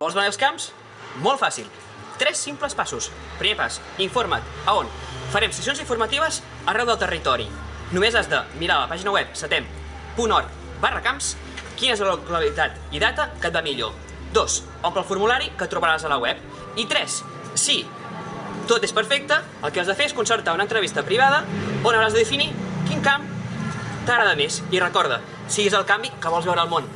Vols guanyar els camps? Molt fàcil. Tres simples passos. Primer pas, informa't. A on? Farem sessions informatives arreu del territori. Només has de mirar la pàgina web setem.org barra camps quina és la localitat i data que et va millor. 2. Omple el formulari que trobaràs a la web. I 3. Si tot és perfecte, el que has de fer és concertar una entrevista privada on hauràs de definir quin camp t'agrada més. I recorda, siguis el canvi que vols veure al món.